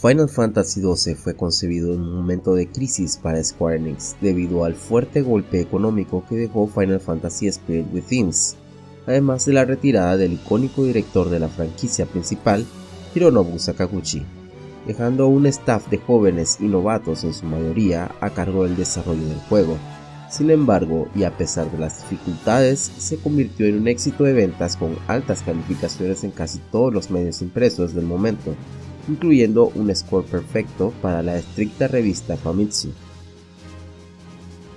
Final Fantasy XII fue concebido en un momento de crisis para Square Enix debido al fuerte golpe económico que dejó Final Fantasy Spirit Within, además de la retirada del icónico director de la franquicia principal, Hironobu Sakaguchi, dejando un staff de jóvenes y novatos en su mayoría a cargo del desarrollo del juego. Sin embargo, y a pesar de las dificultades, se convirtió en un éxito de ventas con altas calificaciones en casi todos los medios impresos del momento, incluyendo un score perfecto para la estricta revista Famitsu.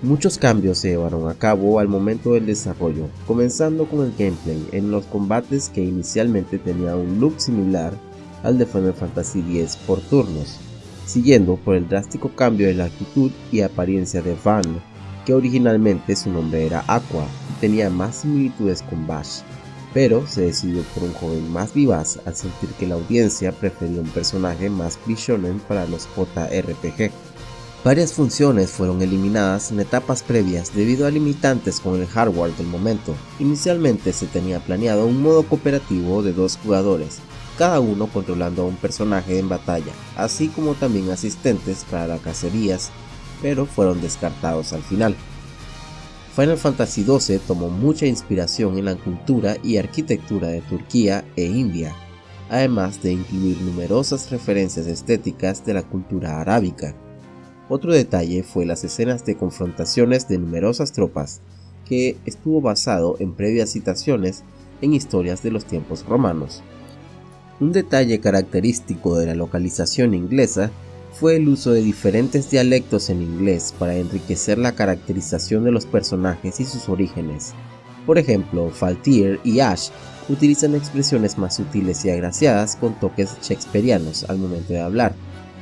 Muchos cambios se llevaron a cabo al momento del desarrollo, comenzando con el gameplay en los combates que inicialmente tenía un look similar al de Final Fantasy X por turnos, siguiendo por el drástico cambio de la actitud y apariencia de Van, que originalmente su nombre era Aqua y tenía más similitudes con Bash, pero se decidió por un joven más vivaz al sentir que la audiencia prefería un personaje más shonen para los JRPG. Varias funciones fueron eliminadas en etapas previas debido a limitantes con el hardware del momento. Inicialmente se tenía planeado un modo cooperativo de dos jugadores, cada uno controlando a un personaje en batalla, así como también asistentes para cacerías, pero fueron descartados al final. Final Fantasy XII tomó mucha inspiración en la cultura y arquitectura de Turquía e India, además de incluir numerosas referencias estéticas de la cultura arábica. Otro detalle fue las escenas de confrontaciones de numerosas tropas, que estuvo basado en previas citaciones en historias de los tiempos romanos. Un detalle característico de la localización inglesa fue el uso de diferentes dialectos en inglés para enriquecer la caracterización de los personajes y sus orígenes. Por ejemplo, Faltier y Ash utilizan expresiones más sutiles y agraciadas con toques shakespearianos al momento de hablar,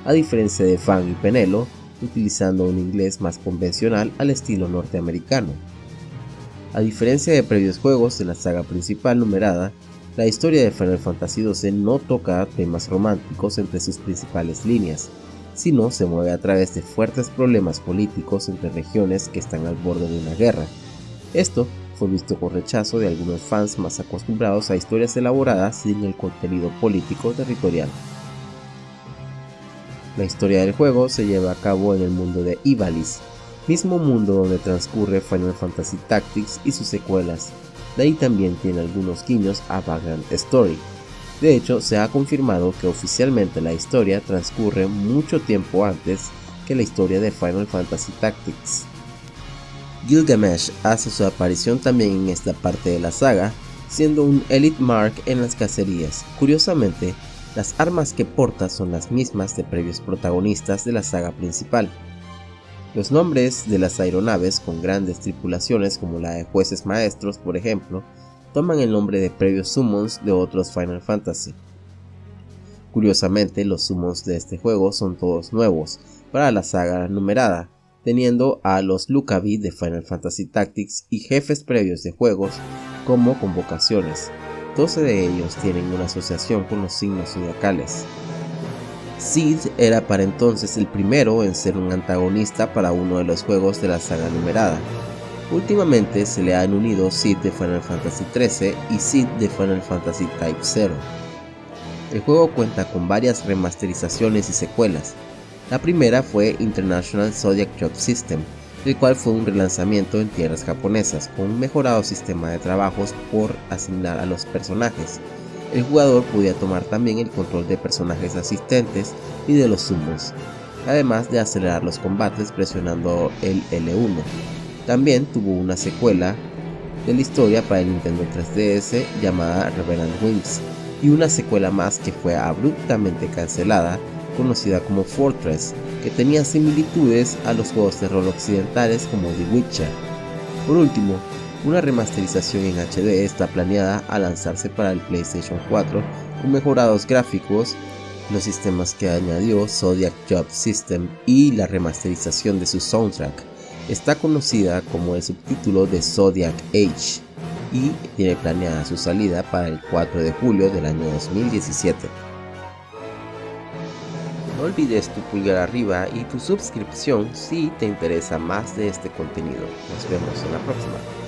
a diferencia de Fang y Penelo, utilizando un inglés más convencional al estilo norteamericano. A diferencia de previos juegos de la saga principal numerada, la historia de Final Fantasy XII no toca temas románticos entre sus principales líneas, sino se mueve a través de fuertes problemas políticos entre regiones que están al borde de una guerra. Esto fue visto con rechazo de algunos fans más acostumbrados a historias elaboradas sin el contenido político territorial. La historia del juego se lleva a cabo en el mundo de Ivalice, mismo mundo donde transcurre Final Fantasy Tactics y sus secuelas, de ahí también tiene algunos guiños a Vagrant Story, de hecho, se ha confirmado que oficialmente la historia transcurre mucho tiempo antes que la historia de Final Fantasy Tactics. Gilgamesh hace su aparición también en esta parte de la saga, siendo un Elite Mark en las cacerías. Curiosamente, las armas que porta son las mismas de previos protagonistas de la saga principal. Los nombres de las aeronaves con grandes tripulaciones como la de jueces maestros, por ejemplo, toman el nombre de previos summons de otros Final Fantasy. Curiosamente, los summons de este juego son todos nuevos para la saga numerada, teniendo a los Lucavi de Final Fantasy Tactics y jefes previos de juegos como convocaciones. 12 de ellos tienen una asociación con los signos zodiacales. Sid era para entonces el primero en ser un antagonista para uno de los juegos de la saga numerada, Últimamente se le han unido Sid de Final Fantasy XIII y Sid de Final Fantasy Type 0. El juego cuenta con varias remasterizaciones y secuelas. La primera fue International Zodiac Job System, el cual fue un relanzamiento en tierras japonesas con un mejorado sistema de trabajos por asignar a los personajes. El jugador podía tomar también el control de personajes asistentes y de los sumos, además de acelerar los combates presionando el L1. También tuvo una secuela de la historia para el Nintendo 3DS llamada Revenant Wings y una secuela más que fue abruptamente cancelada conocida como Fortress que tenía similitudes a los juegos de rol occidentales como The Witcher. Por último, una remasterización en HD está planeada a lanzarse para el PlayStation 4 con mejorados gráficos, los sistemas que añadió Zodiac Job System y la remasterización de su soundtrack está conocida como el subtítulo de Zodiac Age y tiene planeada su salida para el 4 de julio del año 2017. No olvides tu pulgar arriba y tu suscripción si te interesa más de este contenido. Nos vemos en la próxima.